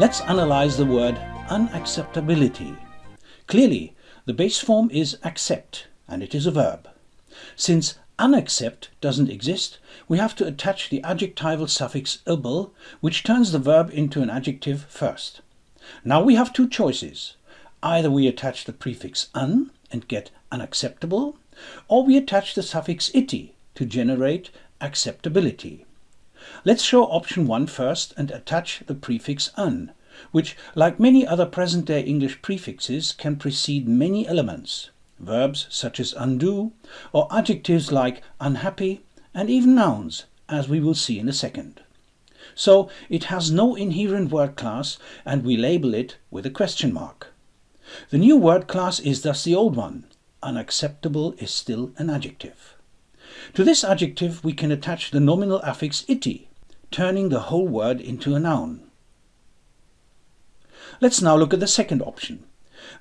Let's analyze the word unacceptability. Clearly, the base form is accept, and it is a verb. Since unaccept doesn't exist, we have to attach the adjectival suffix able, which turns the verb into an adjective first. Now we have two choices. Either we attach the prefix un and get unacceptable, or we attach the suffix ity to generate acceptability. Let's show option 1 first and attach the prefix un, which, like many other present-day English prefixes, can precede many elements, verbs such as undo, or adjectives like unhappy, and even nouns, as we will see in a second. So it has no inherent word class and we label it with a question mark. The new word class is thus the old one. Unacceptable is still an adjective. To this adjective we can attach the nominal affix ity, turning the whole word into a noun. Let's now look at the second option.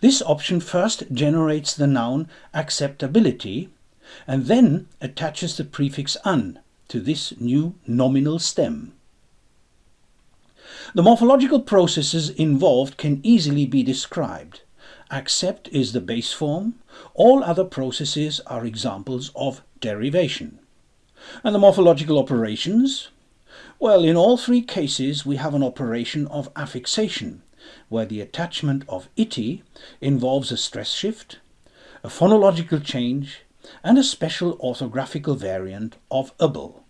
This option first generates the noun acceptability and then attaches the prefix un to this new nominal stem. The morphological processes involved can easily be described. Accept is the base form. All other processes are examples of derivation. And the morphological operations? Well, in all three cases we have an operation of affixation, where the attachment of ity involves a stress shift, a phonological change, and a special orthographical variant of able.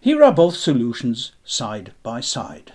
Here are both solutions side by side.